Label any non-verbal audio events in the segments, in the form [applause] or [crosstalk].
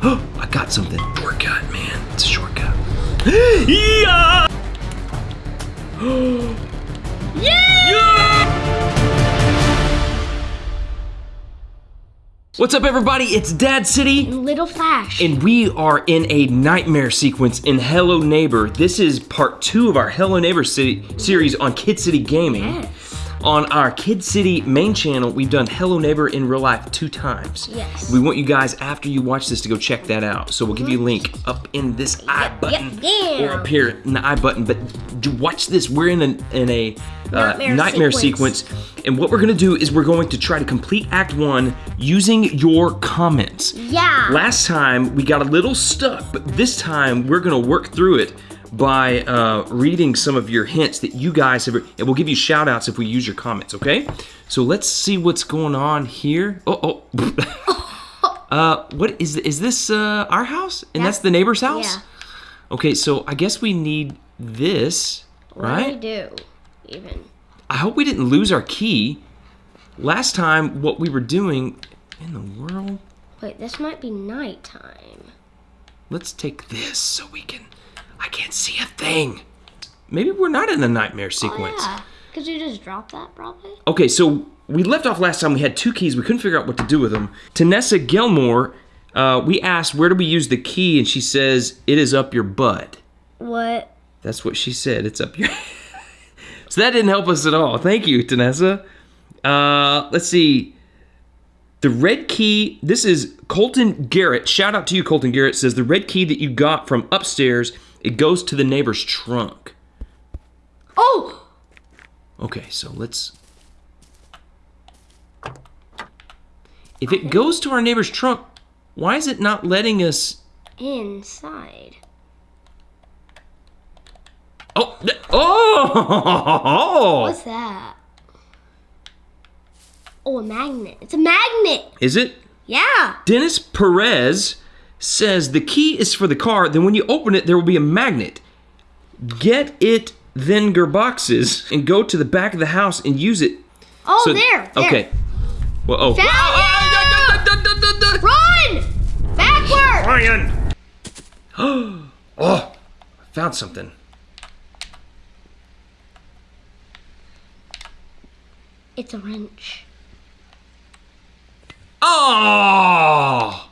[gasps] I got something. Shortcut, man. It's a shortcut. [gasps] yeah! What's up, everybody? It's Dad City. Little Flash. And we are in a nightmare sequence in Hello Neighbor. This is part two of our Hello Neighbor City series on Kid City Gaming. Yes. On our Kid City main channel, we've done Hello Neighbor in real life two times. Yes. We want you guys, after you watch this, to go check that out. So we'll give you a link up in this I button yeah. or up here in the I button. But watch this. We're in a, in a uh, Nightmare nightmare sequence. sequence. And what we're gonna do is we're going to try to complete Act One using your comments. Yeah. Last time we got a little stuck, but this time we're gonna work through it by uh, reading some of your hints that you guys have, and we'll give you shout outs if we use your comments, okay? So let's see what's going on here. Oh, oh. [laughs] uh, what is, is this uh, our house? And that's, That's- the neighbor's house? Yeah. Okay, so I guess we need this, What do right? we do? Even. I hope we didn't lose our key. Last time, what we were doing in the world. Wait, this might be nighttime. Let's take this so we can. I can't see a thing. Maybe we're not in the nightmare sequence. Oh, yeah. Could you just drop that, probably? Okay, so we left off last time. We had two keys. We couldn't figure out what to do with them. Tanessa Gilmore, uh, we asked where do we use the key, and she says it is up your butt. What? That's what she said. It's up your. [laughs] so that didn't help us at all. Thank you, Tanessa. Uh, let's see. The red key. This is Colton Garrett. Shout out to you, Colton Garrett. Says the red key that you got from upstairs. It goes to the neighbor's trunk. Oh! Okay, so let's. If it goes to our neighbor's trunk, why is it not letting us? Inside. Oh, oh! What's that? Oh, a magnet. It's a magnet! Is it? Yeah! Dennis Perez says the key is for the car. Then when you open it, there will be a magnet. Get it, then boxes, and go to the back of the house and use it. Oh, So- there! there. Okay. Well, oh. Found ah, ah, da. Run! Backward! Ryan! [gasps] oh, I found something. It's a wrench. Oh!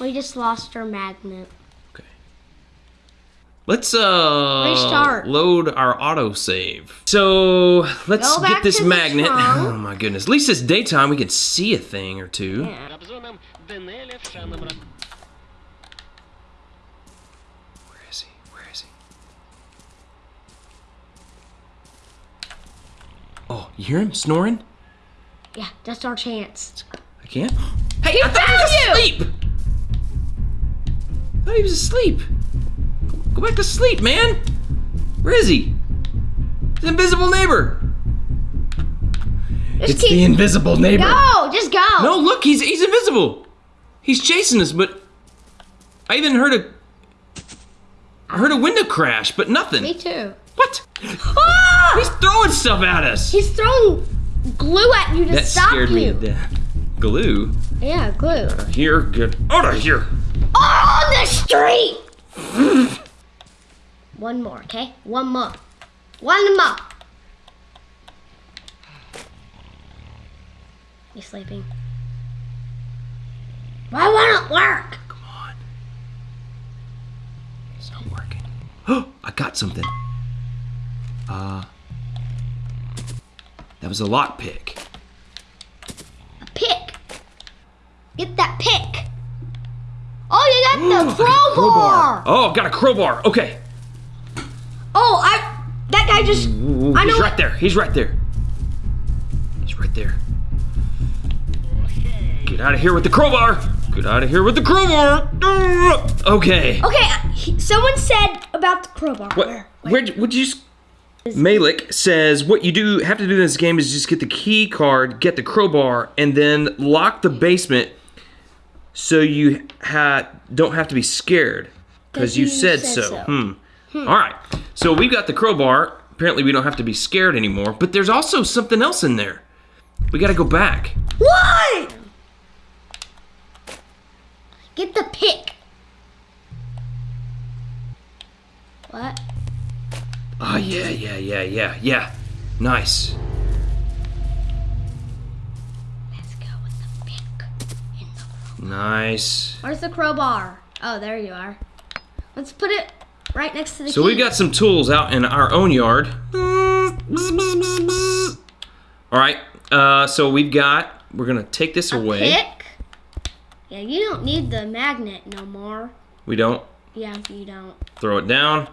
we just lost our magnet. Okay. Let's uh Restart. load our autosave. So let's get this magnet. [laughs] Oh my goodness. At least it's daytime we can see a thing or two. Yeah. Where is he? Where is he? Oh, you hear him snoring? Yeah, that's our chance. I can't. Hey, I thought he was asleep. I thought he was asleep. Go back to sleep, man. Where is he? The invisible neighbor. Just It's keep the invisible neighbor. go, just go. No, look, he's he's invisible. He's chasing us, but I even heard a I heard a window crash, but nothing. Me too. What? Ah! He's throwing stuff at us. He's throwing glue at you to that stop scared you. me to death. Glue. Yeah, glue. Here, get out of here. On the street. [laughs] One more, okay? One more. One more. You sleeping? Why won't it work? Come on. It's not working. Oh, [gasps] I got something. Uh, that was a lockpick. A pick. Get that pick. Oh, you got the [gasps] a crowbar. Oh, got a crowbar. Okay. Oh, I. That guy just. Ooh, I know he's right there. He's right there. He's right there. Get out of here with the crowbar. Get out of here with the crowbar. Okay. Okay, uh, someone said about the crowbar. What? Where? Where? Would you? Malik says what you do have to do in this game is just get the key card, get the crowbar, and then lock the basement, so you ha- don't have to be scared because you, you said, said so. so. Hmm. All right. So we've got the crowbar. Apparently, we don't have to be scared anymore. But there's also something else in there. We gotta go back. What? Get the pick. What? Oh, yeah, yeah, yeah, yeah, yeah. Nice. Nice. Where's the crowbar? Oh, there you are. Let's put it right next to the So key. we've got some tools out in our own yard. All right. Uh, so we've got. We're gonna take this away. pick. Yeah, you don't need the magnet no more. We don't Yeah, you don't. throw it down.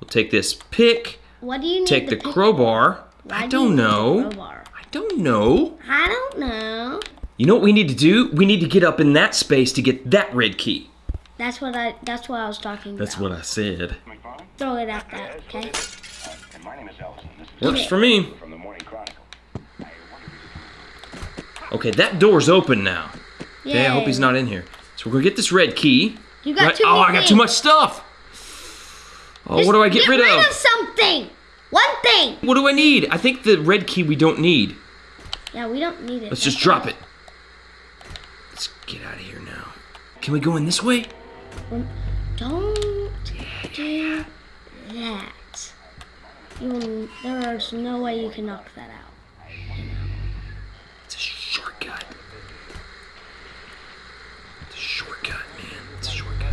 We'll take this pick. What do you need Take the pick crowbar. Why I do don't the know. crowbar? I don't know. I don't know. You know what we need to do? We need to get up in that space to get that red key. That's what I. That's what I was talking about. That's what I said. Throw it at that. Okay. And my name is Ellison. This is Works for me. from the Morning Chronicle. I wonder if Okay, that door's open now. Okay, I hope he's not in here. So we're gonna get this red key. You got Right- too oh, I got too much stuff. Oh, Just what do I get, rid, of? something. One thing. What do I need? I think the red key we don't need. Yeah, we don't need it. Let's just drop it. Let's get out of here now. Can we go in this way? Don't do that. You will, there's no way you can knock that out. It's a shortcut. It's a shortcut, man. It's a shortcut.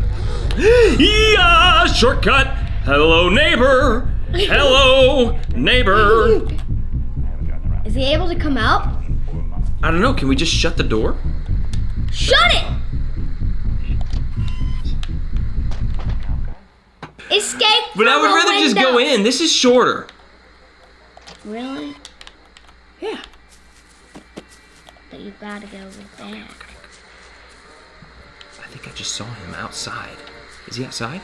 yeah, shortcut. Hello, neighbor. Hello, neighbor. [laughs] Is he able to come out? I don't know. Can we just shut the door? Shut it! Escape But I would a rather just go in. This is shorter. Really? Yeah. But you gotta go with that. I think I just saw him outside. Is he outside?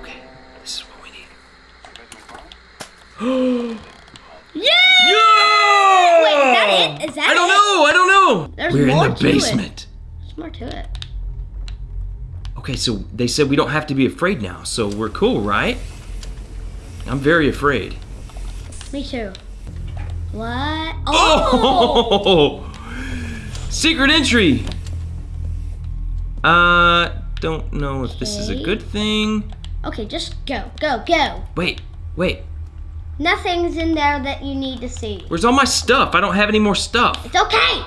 Okay, this is what we need. [gasps] Yeah! Yeah! Wait, is that it? Is that I don't it? know. I don't know. There's We're in the it. basement. There's more to it. Okay, so they said we don't have to be afraid now, so we're cool, right? I'm very afraid. Me too. What? Oh! [laughs] Oh! Secret entry! Uh, don't know if this is a good thing. Okay, just go, go, go. Wait, wait. Nothing's in there that you need to see. Where's all my stuff? I don't have any more stuff. It's okay.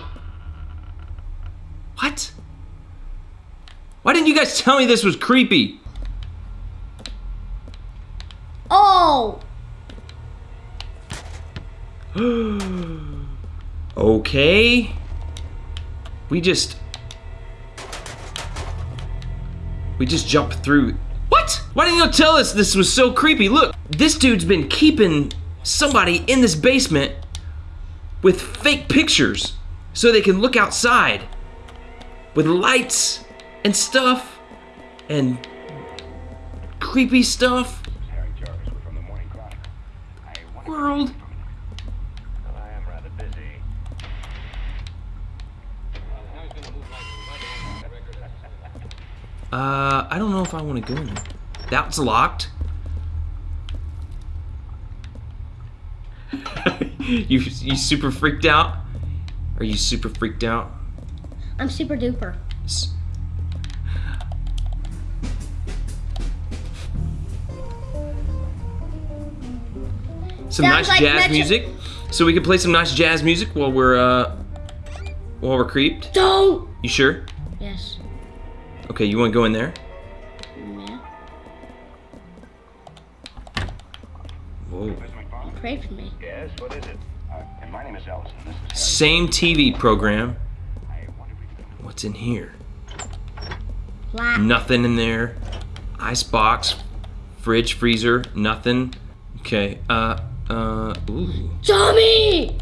What? Why didn't you guys tell me this was creepy? Oh! [gasps] Okay. We just. We just jumped through. What? Why didn't you tell us this was so creepy? Look, this dude's been keeping somebody in this basement with fake pictures so they can look outside with lights and stuff and creepy stuff. Harry Jarvis. We're from the Morning Chronicle. I World. Well, I am rather busy. Uh, I don't know if I want to go in there. That's locked. [laughs] you you super freaked out? Are you super freaked out? I'm super duper. Some Sounds nice like jazz Metro- music. So we can play some nice jazz music while we're uh while we're creeped. Don't! You sure? Yes. Okay, you want to go in there? Yeah. Whoa. Pray for me. Yes, what is it? Uh, and my name is Ellison. This is Same TV program. Harry. I wonder if we can What's in here? Nothing in there. Ice box, fridge, freezer, nothing. Okay. Uh. Uh. Ooh. Tommy!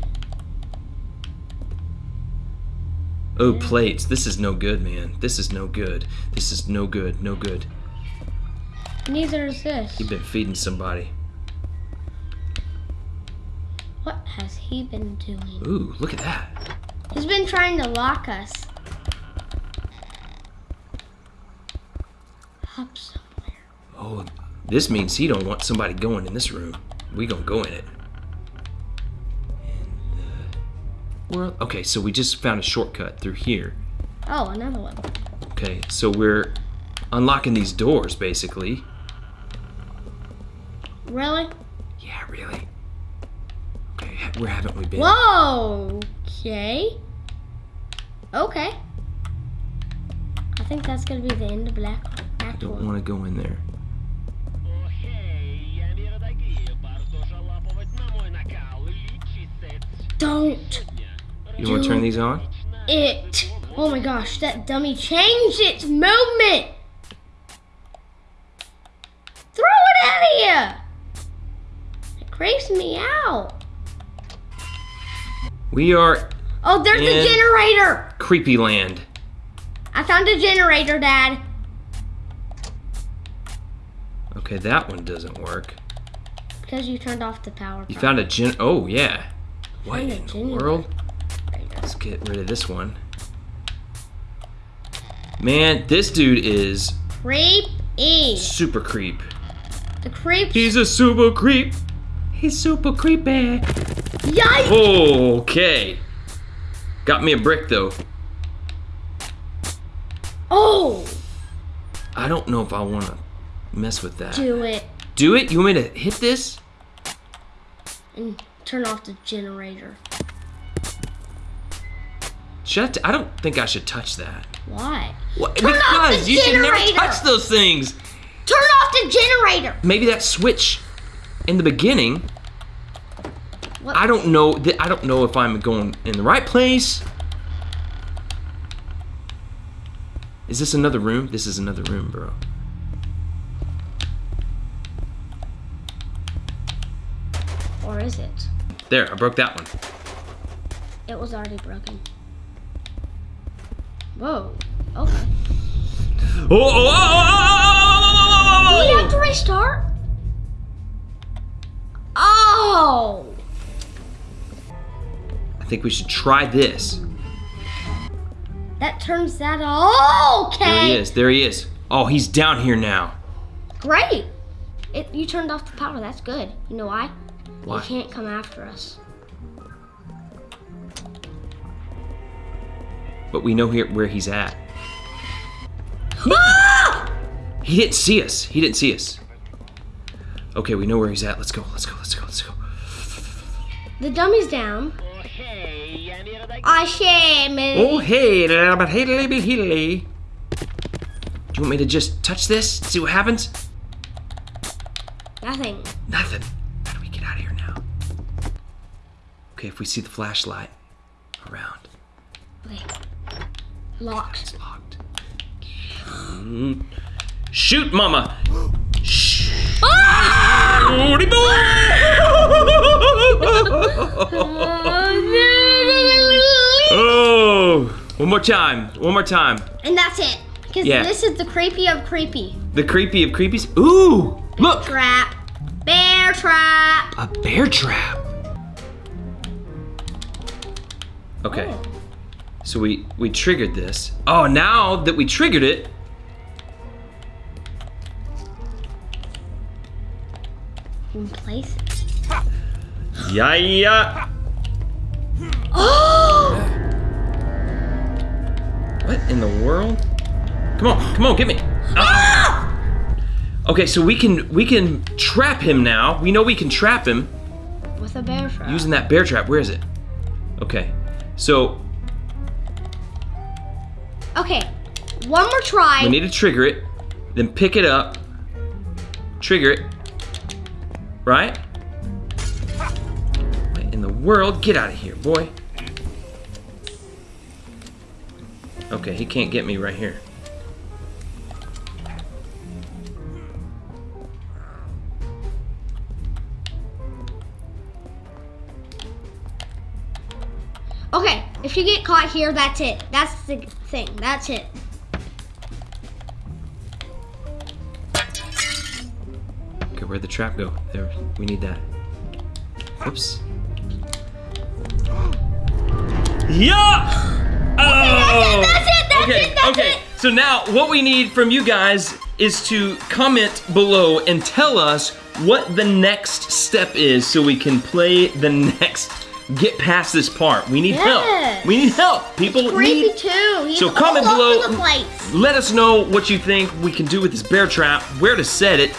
Oh, plates. This is no good, man. This is no good. This is no good. No good. Neither is this. You've been feeding somebody. What has he been doing? Ooh, look at that. He's been trying to lock us. Up somewhere. Oh, this means he don't want somebody going in this room. we gonna go in it. The. Okay, so we just found a shortcut through here. Oh, another one. Okay, so we're unlocking these doors basically. Really? Yeah, really. Okay, where haven't we been? Whoa. Okay. Okay. I think that's gonna be the end of Black don't want to go in there. Don't. You do want to turn these on? It. Oh my gosh, that dummy changed its movement. Throw it out of here. It creeps me out. We are. Oh, there's a generator. Creepy land. I found a generator, Dad. Okay, that one doesn't work. Because you turned off the power. You found a gen. Oh yeah. What in the world? Let's get rid of this one. Man, this dude is creepy. super creep. The creep. He's a super creep. He's super creepy. Yikes! Okay. Got me a brick though. Oh, I don't know if I want to mess with that. do it Do it? You want me to hit this? and turn off the generator. Should I, don't think I should touch that. Why? Off because you should never touch those things. Turn off the generator. Maybe that switch in the beginning. What? I don't know. I don't know if I'm going in the right place. Is this another room? This is another room, bro. Or is it? There, I broke that one. It was already broken. Whoa. Okay. Oh, oh, oh, oh, Do we oh, have to restart? Oh. I think we should try this. That turns that off. Okay. There he is. There he is. Oh, he's down here now. Great. It, you turned off the power. That's good. You know why? Why? They can't come after us. But we know here where he's at. [gasps] Ah! He didn't see us. He didn't see us. Okay, we know where he's at. Let's go. Let's go. Let's go. Let's go. The dummy's down. Oh hey, but hey, Do you want me to just touch this? See what happens? Okay, if we see the flashlight around, Okay. Locked. it's locked. Mm. Shoot, mama! Shh. Boy! [laughs] oh, one more time. One more time. And that's it. Because Yeah. this is the creepy of creepy. The creepy of creepies. Ooh, look, Trap. Bear trap. a bear trap. Okay. Oh. So we we triggered this. Oh, now that we triggered it, In place yeah, yeah. [gasps] Oh! What in the world? Come on, come on, get me. Ah! Okay, so we can we can trap him now. We know we can trap him With a bear trap. using that bear trap. Where is it? Okay, so Okay. One more try. we need to trigger it, then pick it up, trigger it, right? What in the world? Get out of here, boy. Okay, he can't get me right here. If you get caught here, that's it. That's the thing. That's it. Okay, where'd the trap go? There, we need that. Oops. Yeah! Oh! That's it, that's okay, it, that's okay. it. So now, what we need from you guys is to comment below and tell us what the next step is so we can play the [laughs] next get past this part. We need help. We need help. People Creepy need too. He's So comment below. over the place. let us know what you think we can do with this bear trap, where to set it,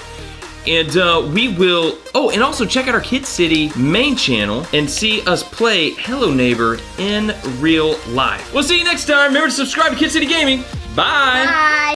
and uh, we will. Oh, and also check out our Kid City main channel and see us play Hello Neighbor in real life. We'll see you next time. Remember to subscribe to Kid City Gaming. Bye. Bye.